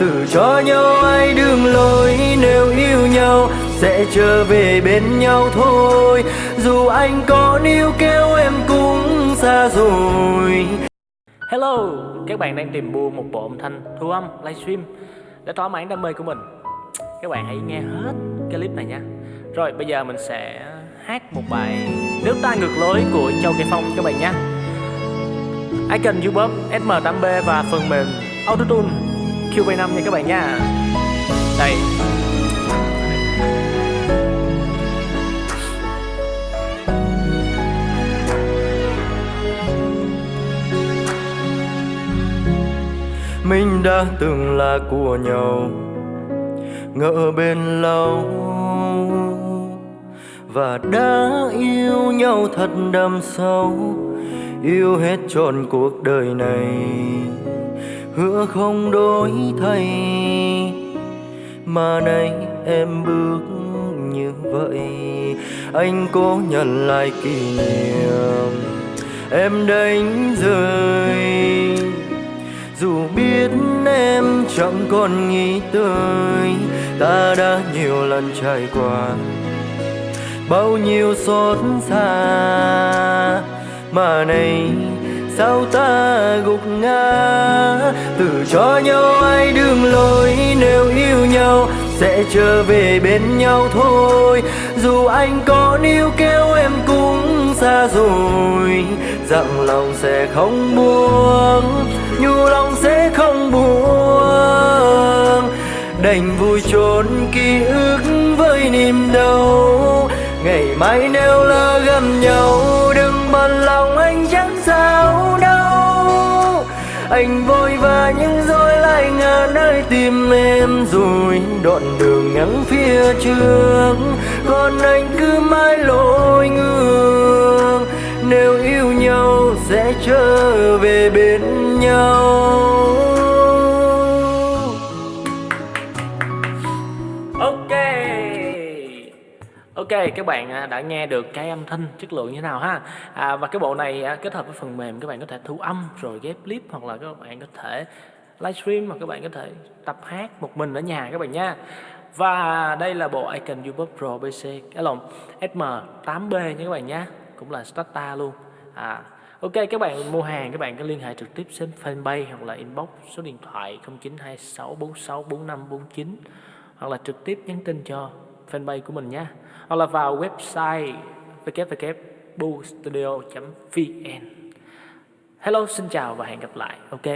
Tự cho nhau ai đường lối nếu yêu nhau sẽ trở về bên nhau thôi dù anh có níu kéo em cũng xa rồi Hello, các bạn đang tìm mua một bộ âm thanh thu âm livestream để thỏa mãn đam mê của mình. Các bạn hãy nghe hết cái clip này nha. Rồi bây giờ mình sẽ hát một bài Nước ta ngược lối của Châu Kỳ Phong các bạn nhé. Icon YouTube SM8B và phần mềm Autotune QB5 nha các bạn nha. Đây. Mình đã từng là của nhau, Ngỡ bên lâu Và đã yêu nhau thật đậm sâu Yêu hết trọn cuộc đời này. Hứa không đổi thay, Mà nay em bước như vậy. Anh cố nhận lại kỷ niệm Em đánh rơi. Dù biết em chẳng còn nghĩ tới, Ta đã nhiều lần trải qua Bao nhiêu xót xa. Mà này, sao ta gục ngã? Từ cho nhau ai đường lối, Nếu yêu nhau sẽ trở về bên nhau thôi. Dù anh có níu kéo em cũng xa rồi Dặn lòng sẽ không buông, nhu lòng sẽ không buông. Đành vui trốn ký ức với niềm đau, ngày mai nếu lỡ gặp nhau mà lòng anh chẳng sao đâu. Anh vội vã nhưng rồi lại ngờ nơi tìm em rồi đoạn đường ngắn phía trước. Còn anh cứ mãi lội ngược, nếu yêu nhau sẽ trở về bên nhau. Ok các bạn à, đã nghe được cái âm thanh chất lượng như thế nào ha? À, Và cái bộ này à, kết hợp với phần mềm các bạn có thể thu âm rồi ghép clip Hoặc là các bạn có thể livestream hoặc các bạn có thể tập hát một mình ở nhà các bạn nha. Và đây là bộ Icon YouTube Pro PC cái SM8B nha các bạn nhé Cũng là Stata luôn. À, Ok các bạn mua hàng các bạn có liên hệ trực tiếp trên fanpage hoặc là inbox số điện thoại 0926464549 hoặc là trực tiếp nhắn tin cho fanpage của mình nhé. Hoặc là vào website www.boostudio.vn Hello, xin chào và hẹn gặp lại. Ok.